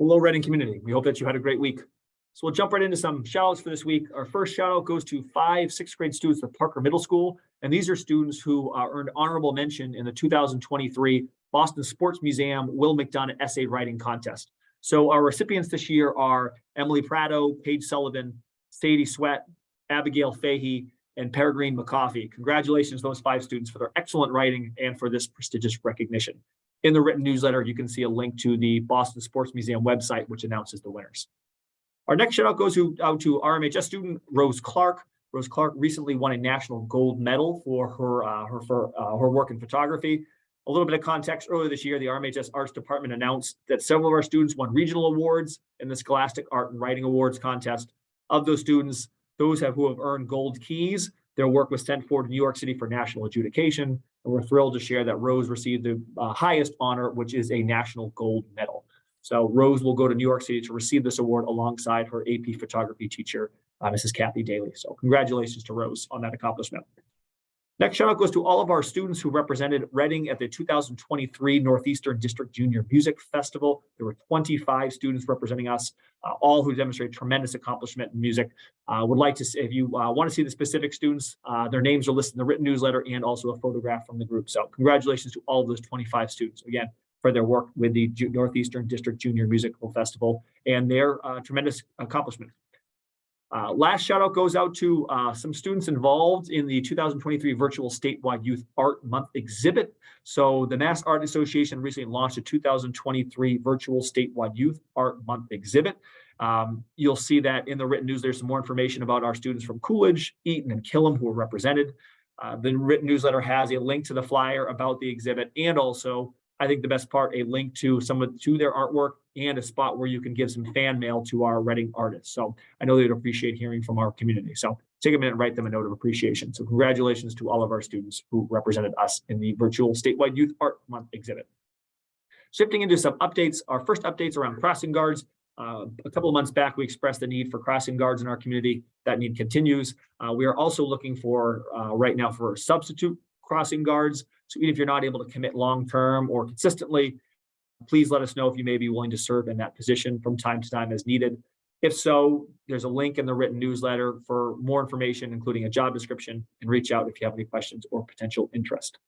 Hello, Reading community. We hope that you had a great week. So we'll jump right into some shout outs for this week. Our first shout out goes to five sixth grade students at Parker Middle School. And these are students who uh, earned honorable mention in the 2023 Boston Sports Museum Will McDonough Essay Writing Contest. So our recipients this year are Emily Prado, Paige Sullivan, Sadie Sweat, Abigail Fahey, and Peregrine McCoffey. Congratulations, those five students, for their excellent writing and for this prestigious recognition. In the written newsletter, you can see a link to the Boston Sports Museum website, which announces the winners. Our next shout out goes to, out to RMHS student Rose Clark. Rose Clark recently won a national gold medal for her, uh, her, for, uh, her work in photography. A little bit of context, earlier this year, the RMHS Arts Department announced that several of our students won regional awards in the Scholastic Art and Writing Awards contest. Of those students, those have, who have earned gold keys, their work was sent forward to New York City for national adjudication. And we're thrilled to share that Rose received the uh, highest honor, which is a national gold medal. So Rose will go to New York City to receive this award alongside her AP photography teacher, uh, Mrs. Kathy Daly. So congratulations to Rose on that accomplishment. Next shout out goes to all of our students who represented Reading at the 2023 Northeastern District Junior Music Festival. There were 25 students representing us, uh, all who demonstrated tremendous accomplishment in music. Uh, would like to, see, if you uh, want to see the specific students, uh, their names are listed in the written newsletter and also a photograph from the group. So congratulations to all of those 25 students. Again, for their work with the Northeastern District Junior Musical Festival and their uh, tremendous accomplishment. Uh, last shout out goes out to uh, some students involved in the 2023 virtual statewide youth art month exhibit. So the Mass Art Association recently launched a 2023 virtual statewide youth art month exhibit. Um, you'll see that in the written news, there's some more information about our students from Coolidge, Eaton, and Killam who are represented. Uh, the written newsletter has a link to the flyer about the exhibit and also I think the best part, a link to some of to their artwork and a spot where you can give some fan mail to our Reading artists. So I know they'd appreciate hearing from our community. So take a minute and write them a note of appreciation. So congratulations to all of our students who represented us in the virtual statewide youth art month exhibit. Shifting into some updates, our first updates around crossing guards. Uh, a couple of months back, we expressed the need for crossing guards in our community. That need continues. Uh, we are also looking for uh, right now for a substitute crossing guards. So even if you're not able to commit long-term or consistently, please let us know if you may be willing to serve in that position from time to time as needed. If so, there's a link in the written newsletter for more information, including a job description, and reach out if you have any questions or potential interest.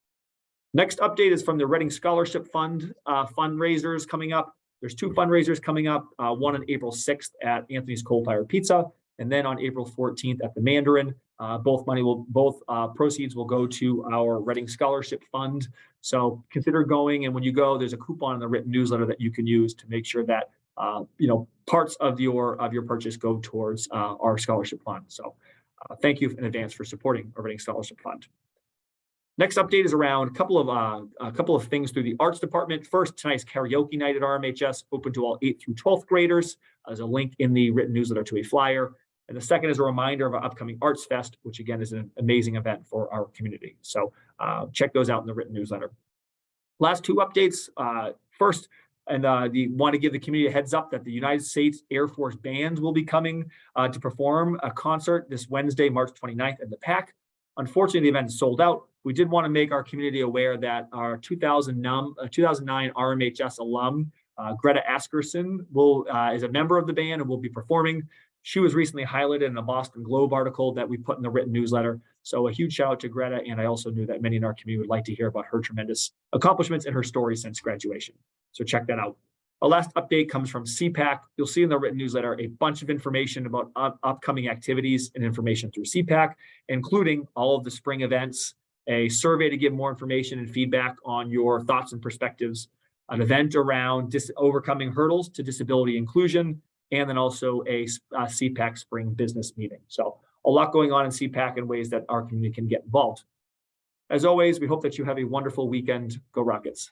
Next update is from the Reading Scholarship Fund uh, fundraisers coming up. There's two fundraisers coming up, uh, one on April 6th at Anthony's Coal Fire Pizza, and then on April 14th at the Mandarin. Uh, both money will, both uh, proceeds will go to our Reading Scholarship Fund. So consider going, and when you go, there's a coupon in the written newsletter that you can use to make sure that uh, you know parts of your of your purchase go towards uh, our scholarship fund. So uh, thank you in advance for supporting our Reading Scholarship Fund. Next update is around a couple of uh, a couple of things through the arts department. First, tonight's karaoke night at RMHS, open to all 8th through 12th graders. There's a link in the written newsletter to a flyer. And the second is a reminder of our upcoming Arts Fest, which again is an amazing event for our community. So uh, check those out in the written newsletter. Last two updates. Uh, first, and uh, the want to give the community a heads up that the United States Air Force Band will be coming uh, to perform a concert this Wednesday, March 29th at the PAC. Unfortunately, the event is sold out. We did want to make our community aware that our 2009, uh, 2009 RMHS alum, uh, Greta Askerson, will uh, is a member of the band and will be performing. She was recently highlighted in a Boston Globe article that we put in the written newsletter. So a huge shout out to Greta. And I also knew that many in our community would like to hear about her tremendous accomplishments and her story since graduation. So check that out. A last update comes from SEPAC. You'll see in the written newsletter a bunch of information about up upcoming activities and information through SEPAC, including all of the spring events, a survey to give more information and feedback on your thoughts and perspectives, an mm-hmm. event around overcoming hurdles to disability inclusion, and then also a, a SEPAC spring business meeting. So a lot going on in SEPAC in ways that our community can get involved. As always, we hope that you have a wonderful weekend. Go Rockets.